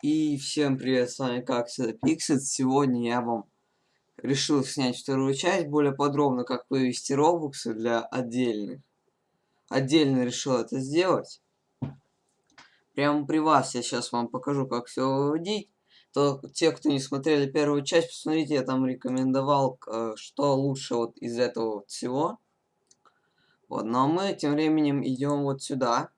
И всем привет, с вами как всегда Pixet. Сегодня я вам решил снять вторую часть, более подробно, как вывести робуксы для отдельных. Отдельно решил это сделать. Прямо при вас я сейчас вам покажу, как все выводить. То те, кто не смотрели первую часть, посмотрите, я там рекомендовал, э, что лучше вот из этого всего. Вот, ну а мы тем временем идем вот сюда.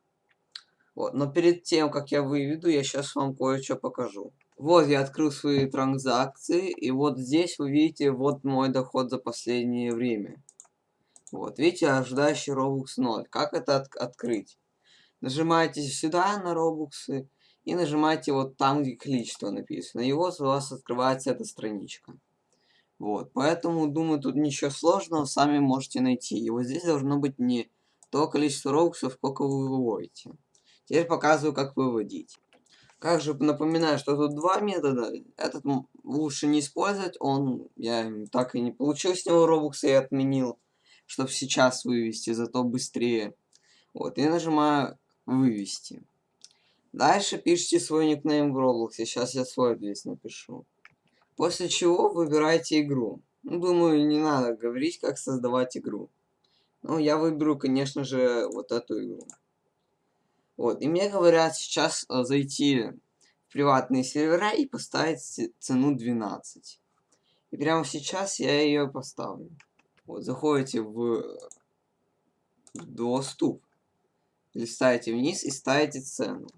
Вот, но перед тем, как я выведу, я сейчас вам кое-что покажу. Вот я открыл свои транзакции, и вот здесь вы видите, вот мой доход за последнее время. Вот, видите, ожидающий Robux 0. Как это от открыть? Нажимаете сюда на робуксы и нажимаете вот там, где количество написано. И вот у вас открывается эта страничка. Вот, поэтому, думаю, тут ничего сложного, сами можете найти. И вот здесь должно быть не то количество робуксов, сколько вы выводите. Теперь показываю, как выводить. Как же напоминаю, что тут два метода. Этот лучше не использовать. Он, я так и не получил с него робокса и отменил. Чтобы сейчас вывести, зато быстрее. Вот, и нажимаю вывести. Дальше пишите свой никнейм в Roblox. Сейчас я свой здесь напишу. После чего выбирайте игру. Ну, думаю, не надо говорить, как создавать игру. Ну, я выберу, конечно же, вот эту игру. Вот, и мне говорят сейчас э, зайти в приватные сервера и поставить цену 12. И прямо сейчас я ее поставлю. Вот, заходите в, в доступ, листаете вниз и ставите цену.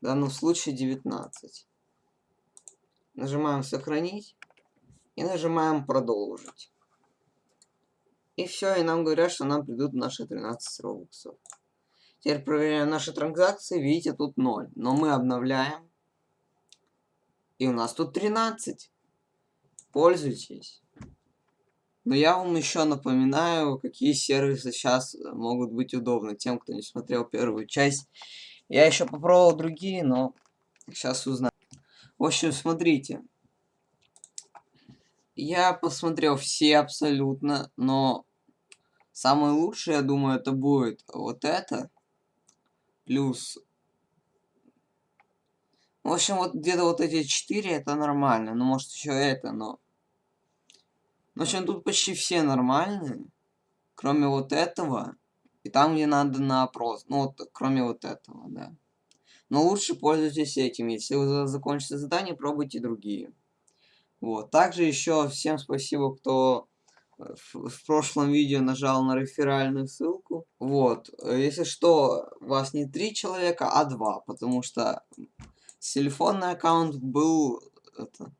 В данном случае 19. Нажимаем сохранить и нажимаем продолжить. И все, и нам говорят, что нам придут наши 13 робоксов. Теперь проверяем наши транзакции. Видите, тут 0. Но мы обновляем. И у нас тут 13. Пользуйтесь. Но я вам еще напоминаю, какие сервисы сейчас могут быть удобны тем, кто не смотрел первую часть. Я еще попробовал другие, но сейчас узнаю. В общем, смотрите. Я посмотрел все абсолютно, но самое лучшее, я думаю, это будет вот это плюс... В общем, вот где-то вот эти 4 это нормально. Ну, может, еще это, но... В общем, тут почти все нормальные. Кроме вот этого. И там, где надо на опрос. Ну, вот, кроме вот этого, да. Но лучше пользуйтесь этим. Если вы закончите задание, пробуйте другие. Вот. Также еще всем спасибо, кто в прошлом видео нажал на реферальную ссылку. Вот, если что, вас не три человека, а два, потому что телефонный аккаунт был это,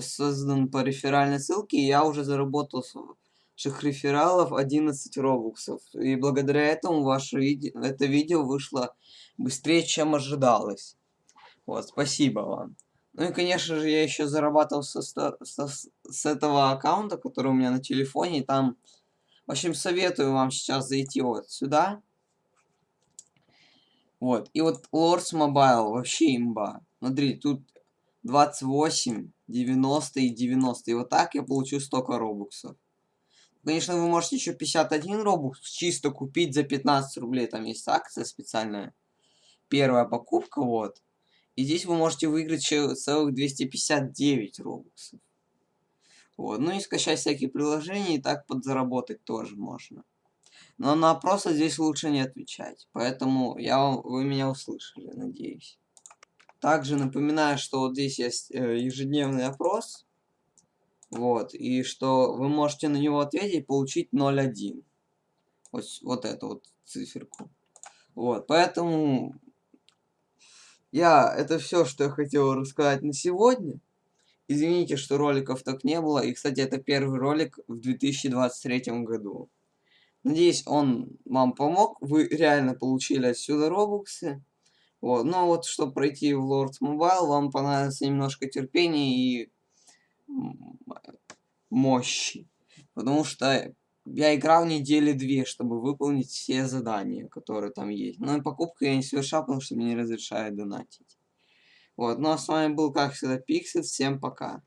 создан по реферальной ссылке, и я уже заработал с ваших рефералов 11 робуксов. И благодаря этому ваше видео, это видео вышло быстрее, чем ожидалось. Вот, спасибо вам. Ну и, конечно же, я еще зарабатывал со, со, с этого аккаунта, который у меня на телефоне. И там, в общем, советую вам сейчас зайти вот сюда. Вот. И вот Lords Mobile вообще имба. Смотри, тут 28, 90 и 90. И вот так я получу столько робуксов. Конечно, вы можете еще 51 робукс чисто купить за 15 рублей. Там есть акция специальная. Первая покупка, вот. И здесь вы можете выиграть целых 259 робоксов. Вот. Ну и скачать всякие приложения, и так подзаработать тоже можно. Но на опросы здесь лучше не отвечать. Поэтому я вам, вы меня услышали, надеюсь. Также напоминаю, что вот здесь есть э, ежедневный опрос. Вот. И что вы можете на него ответить и получить 0,1. Вот, вот эту вот циферку. Вот. Поэтому я, это все, что я хотел рассказать на сегодня. Извините, что роликов так не было. И, кстати, это первый ролик в 2023 году. Надеюсь, он вам помог. Вы реально получили отсюда робуксы. Вот. Но вот, чтобы пройти в Lords Mobile, вам понадобится немножко терпения и мощи. Потому что я играл недели две, чтобы выполнить все задания, которые там есть. Но и покупку я не совершал, потому что мне не разрешают донатить. Вот, ну а с вами был, как всегда, Пиксет. Всем пока.